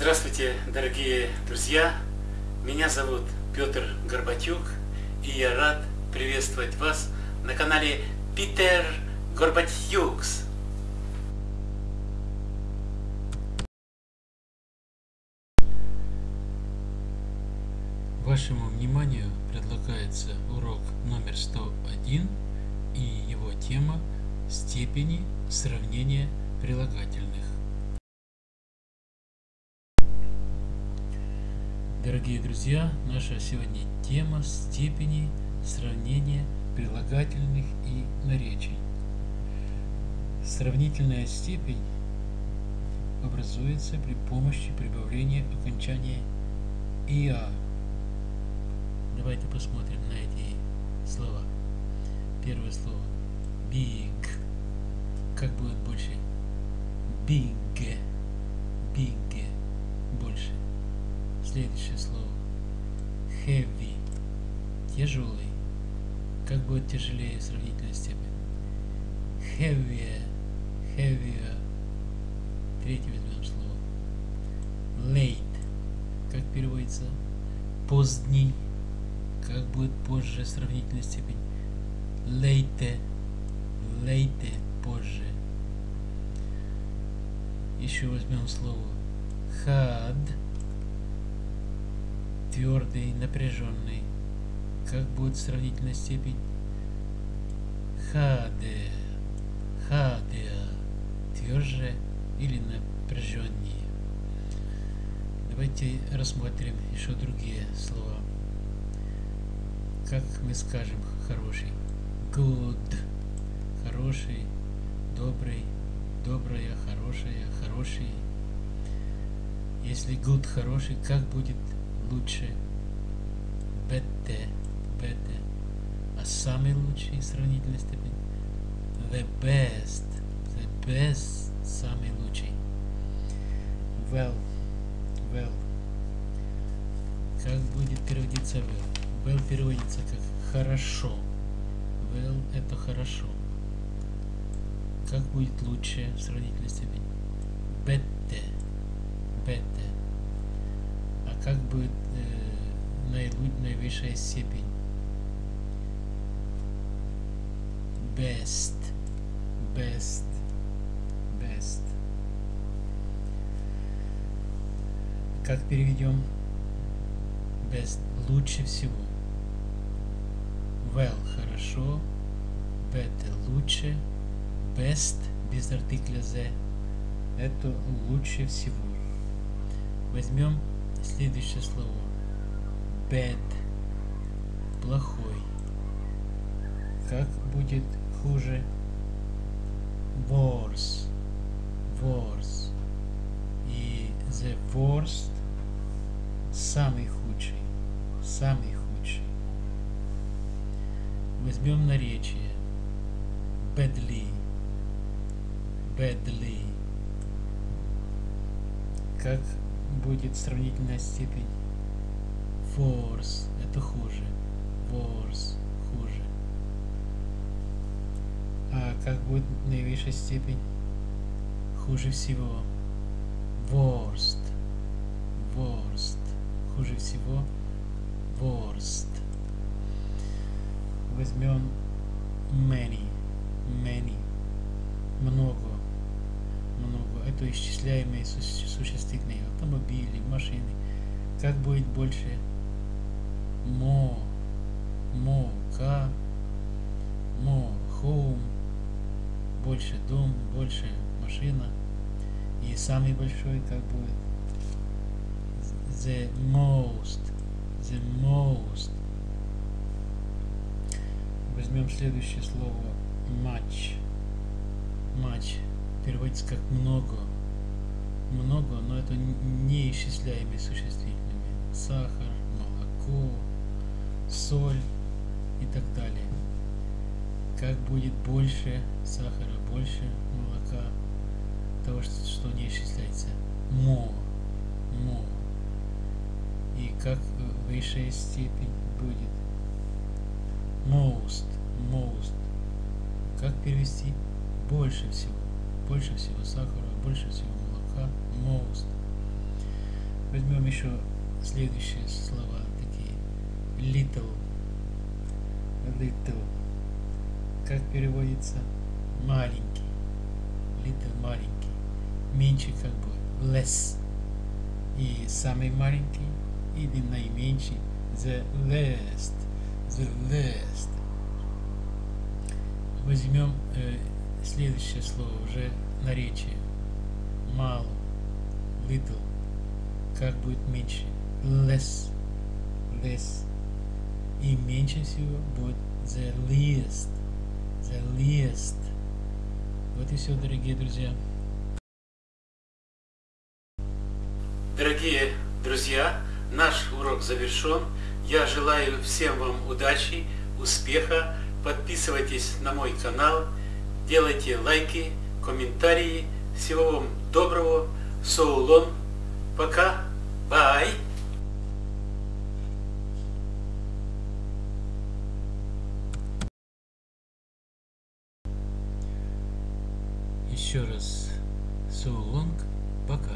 Здравствуйте, дорогие друзья! Меня зовут Петр Горбатюк, и я рад приветствовать вас на канале Питер Горбатюкс. Вашему вниманию предлагается урок номер 101 и его тема степени сравнения прилагательных. Дорогие друзья, наша сегодня тема степени сравнения прилагательных и наречий. Сравнительная степень образуется при помощи прибавления окончания «иа». Давайте посмотрим на эти слова. Первое слово big. Как будет больше? Big. Big. Больше. Следующее слово. Heavy. Тяжелый. Как будет тяжелее сравнительная степень? Heavier. Heavier. Третье возьмем слово. Late. Как переводится? Поздний. Как будет позже сравнительная степень? Late. Late. Позже. Еще возьмем слово. Had твердый, напряженный. Как будет сравнительная степень? Хаде, хаде, тверже или напряженнее. Давайте рассмотрим еще другие слова. Как мы скажем хороший? Good, хороший, добрый, добрая, хорошая, хороший. Если good хороший, как будет лучше, better, better, а самый лучший сравнительной степени the best, the best, самый лучший. Well, well. Как будет переводиться well? Well переводится как хорошо. Well это хорошо. Как будет лучше в сравнительной степени? Better, better будет э, наивысшая степень. Best. Best. Best. Как переведем? Best. Лучше всего. Well. Хорошо. Better. Лучше. Best. Без артикля the. Это лучше всего. Возьмем Следующее слово. Bad. Плохой. Как будет хуже? Worse. Worse. И the worst самый худший. Самый худший. Возьмем наречие. Badly. Badly. Как будет сравнительная степень. Force – это хуже. Worse – хуже. А как будет наивысшая степень? Хуже всего. Worst. Worst. Хуже всего. Worst. Возьмем many. Много Это исчисляемые существительные автомобили, машины. Как будет больше? Мо, мо, ка, мо, home. Больше дом, больше машина. И самый большой как будет? The most. The most. Возьмем следующее слово. Much. Much переводится как много. Много, но это не исчисляемые существительными. Сахар, молоко, соль и так далее. Как будет больше сахара, больше молока, того, что, что не исчисляется. Мо. Мо. И как высшая степень будет? Most. Most. Как перевести? Больше всего больше всего сахара, больше всего молока, most. еще следующие слова такие. Little. Little. Как переводится? Маленький. Little маленький. Меньше как бы less. И самый маленький или наименьший the least. The least. Возьмем э, следующее слово уже наречие. Мало. Little. Как будет меньше? Less. Less. И меньше всего будет the least. The least. Вот и все, дорогие друзья. Дорогие друзья, наш урок завершен. Я желаю всем вам удачи, успеха. Подписывайтесь на мой канал, делайте лайки, комментарии. Всего вам доброго. Соулон. Пока. Бай. Еще раз. So. Пока.